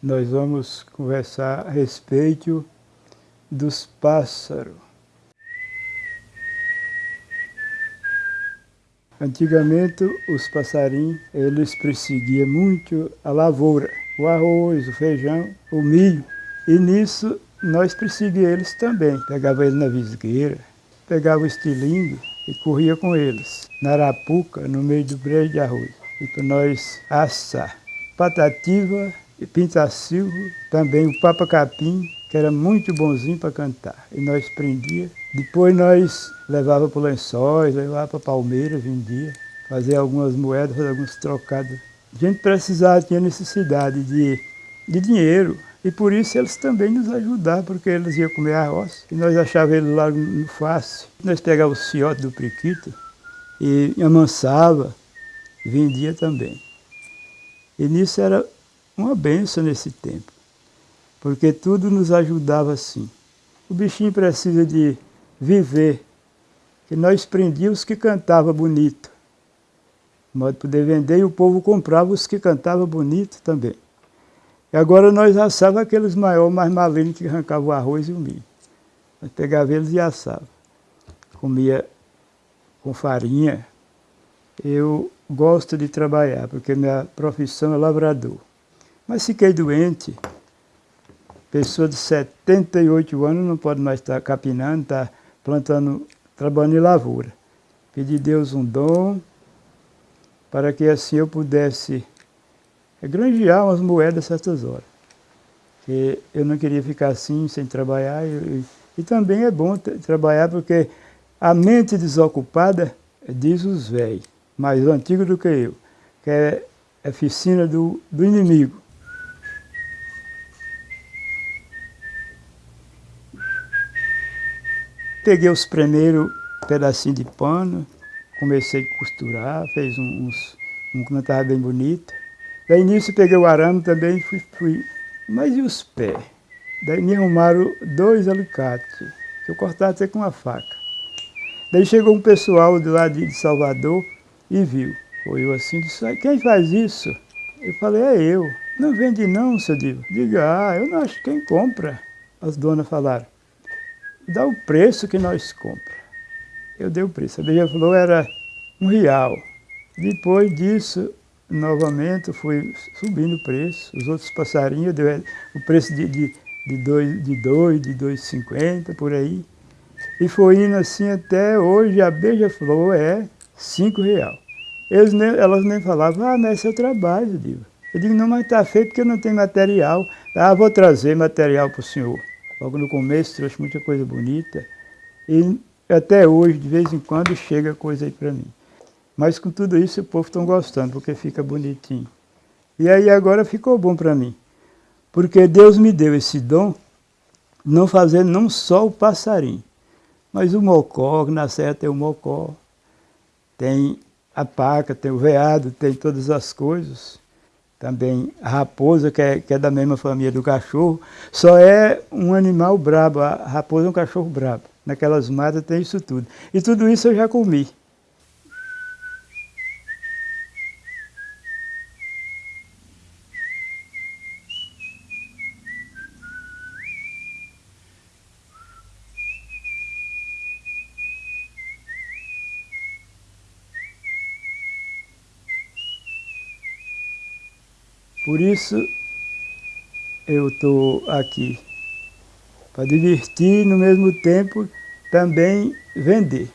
Nós vamos conversar a respeito dos pássaros. Antigamente, os passarinhos, eles perseguiam muito a lavoura, o arroz, o feijão, o milho. E nisso, nós perseguíamos eles também. Pegava eles na visgueira, pegava o estilingue e corria com eles, na arapuca, no meio do brejo de arroz. E para nós assar. Patativa pintacilgo, também o papacapim, que era muito bonzinho para cantar. E nós prendia. Depois nós levava para lençóis, levava para palmeiras, vendia. Fazia algumas moedas, alguns trocados. A gente precisava, tinha necessidade de, de dinheiro. E por isso eles também nos ajudavam, porque eles iam comer arroz. E nós achávamos eles lá no fácil. Nós pegávamos o ciote do priquito e amansava, vendia também. E nisso era uma benção nesse tempo, porque tudo nos ajudava assim. O bichinho precisa de viver, que nós prendíamos os que cantavam bonito, de modo de poder vender, e o povo comprava os que cantavam bonito também. E agora nós assávamos aqueles maiores, mais malignos que arrancavam o arroz e o milho. Nós pegava eles e assava. Comia com farinha. Eu gosto de trabalhar, porque minha profissão é lavrador. Mas fiquei doente. Pessoa de 78 anos não pode mais estar capinando, estar plantando, trabalhando em lavoura. Pedi a Deus um dom para que assim eu pudesse granjear umas moedas certas horas. Que eu não queria ficar assim, sem trabalhar. E, e também é bom trabalhar porque a mente desocupada, diz os velhos, mais antigos do que eu, que é a oficina do, do inimigo. Peguei os primeiros pedacinhos de pano, comecei a costurar, fez uns, um que não estava bem bonito. Daí nisso peguei o arame também e fui, fui. Mas e os pés? Daí me arrumaram dois alicates, que eu cortava até com uma faca. Daí chegou um pessoal de lá de Salvador e viu. Foi eu assim, disse, quem faz isso? Eu falei, é eu. Não vende não, seu Divo. Diga, ah, eu não acho quem compra. As donas falaram dá o preço que nós compra. Eu dei o preço. A beija-flor era um real. Depois disso, novamente, fui subindo o preço. Os outros passarinhos, deu o preço de, de, de dois, de dois, de dois cinquenta, por aí. E foi indo assim até hoje, a beija-flor é cinco real. Eles nem, elas nem falavam, ah, mas esse é o trabalho, eu digo. Eu digo, não, mas está feito porque não tem material. Ah, vou trazer material para o senhor. Logo no começo trouxe muita coisa bonita e até hoje, de vez em quando, chega coisa aí para mim. Mas com tudo isso o povo está gostando, porque fica bonitinho. E aí agora ficou bom para mim, porque Deus me deu esse dom, não fazendo não só o passarinho, mas o mocó, que na serra tem o mocó, tem a paca, tem o veado, tem todas as coisas também a raposa, que é, que é da mesma família do cachorro, só é um animal brabo, a raposa é um cachorro brabo. Naquelas matas tem isso tudo. E tudo isso eu já comi. Por isso eu estou aqui, para divertir no mesmo tempo também vender.